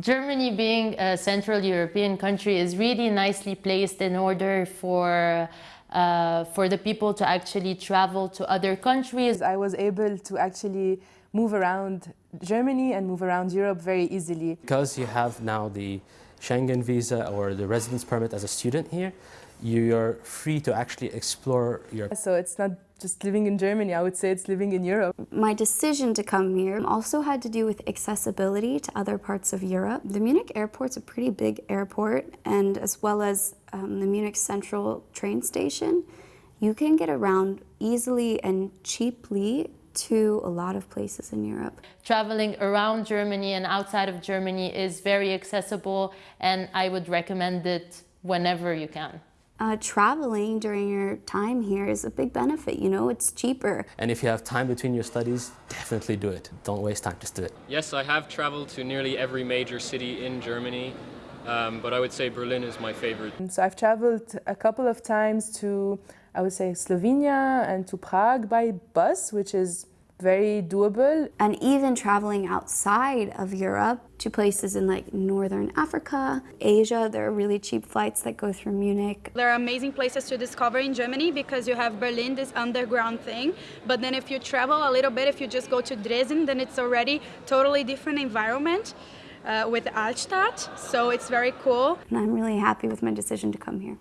Germany being a Central European country is really nicely placed in order for uh, for the people to actually travel to other countries. I was able to actually move around Germany and move around Europe very easily. Because you have now the Schengen visa or the residence permit as a student here, you're free to actually explore Europe. So it's not just living in Germany, I would say it's living in Europe. My decision to come here also had to do with accessibility to other parts of Europe. The Munich airport's a pretty big airport and as well as um, the Munich Central train station, you can get around easily and cheaply to a lot of places in Europe. Traveling around Germany and outside of Germany is very accessible and I would recommend it whenever you can. Uh, traveling during your time here is a big benefit, you know, it's cheaper. And if you have time between your studies, definitely do it. Don't waste time, just do it. Yes, I have traveled to nearly every major city in Germany, um, but I would say Berlin is my favorite. So I've traveled a couple of times to, I would say, Slovenia and to Prague by bus, which is very doable. And even traveling outside of Europe to places in like Northern Africa, Asia, there are really cheap flights that go through Munich. There are amazing places to discover in Germany because you have Berlin, this underground thing. But then if you travel a little bit, if you just go to Dresden, then it's already totally different environment. Uh, with Altstadt, so it's very cool. And I'm really happy with my decision to come here.